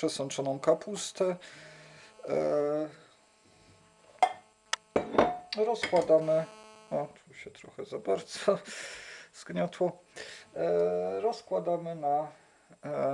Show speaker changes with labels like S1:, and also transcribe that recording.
S1: przesączoną kapustę. E, rozkładamy, o tu się trochę za bardzo zgniotło, e, rozkładamy na e,